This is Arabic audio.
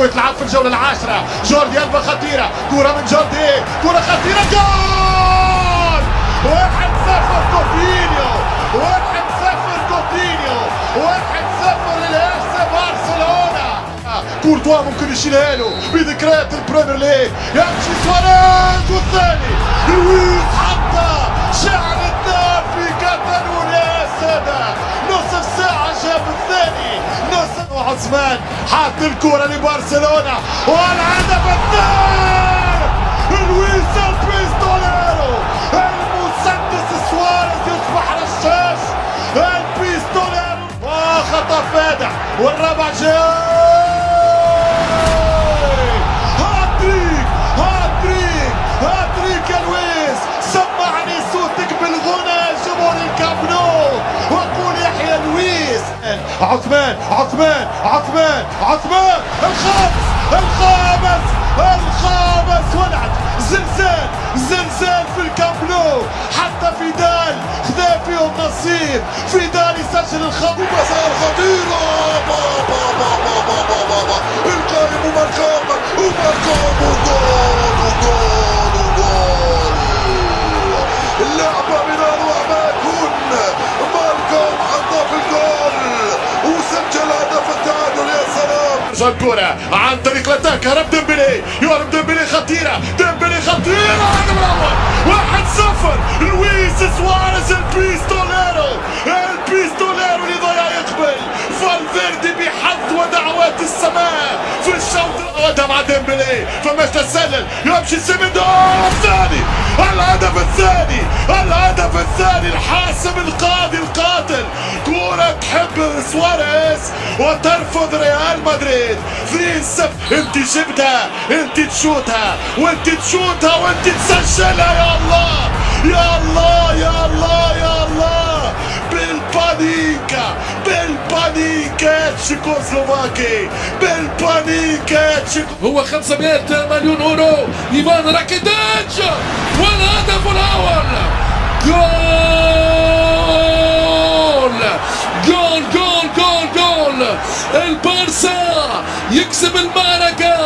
كيف تلعب في الجولة العاشرة. جوردي ألبا خطيرة. كرة من جوردي. كرة خطيرة. جول! واحد صفر كوتينيو واحد صفر كوتينيو واحد صفر للاس برشلونة كورتوا ممكن يشيلها له. بذكريات البريمير ليج. يمشي سواريز والثاني. عثمان حط الكرة لبرشلونة والهدف الثاني! لويس البيستوليرو المسدس سواريز يصبح رشاش البيستوليرو وخطأ فادح والرابع جاي! هاتريك! هاتريك! هاتريك يا لويس! سمعني صوتك بالغنى جمهور الكامب عثمان عثمان عثمان عثمان. الخامس الخامس الخامس. ولعت زلزال زلزال في الكامب نو حتى فيدال خذا فيهم نصيب. فيدال يسجل الخامس مسار سلام الكرة. عن طريق ال attack. هرب ديمبلي. يهرب ديمبلي. خطيرة. ديمبلي خطيرة. الهدف الأول واحد صفر. لويس سواريز البيستوليرو البيستوليرو اللي ضيع يقبل. فالفيردي بحظ ودعوات السماء. في الشوط الأول مع ديمبلي. فماش تسلل يمشي سيميدو الثاني. الهدف الثاني. الهدف الثاني. الحاسم القاضي القاتل. كرة تحب سواريز وترفض ريال مدريد. 3 0 انت جبتها انت تشوتها وانت تشوتها وانت تسجلها. يا الله يا الله يا الله يا الله. بالبانينكا بالبانينكا تشيكوسلوفاكي بالبانينكا هو 500 مليون أورو. إيفان راكيتيتش جول جول جول جول. البارسا يكسب المعركة.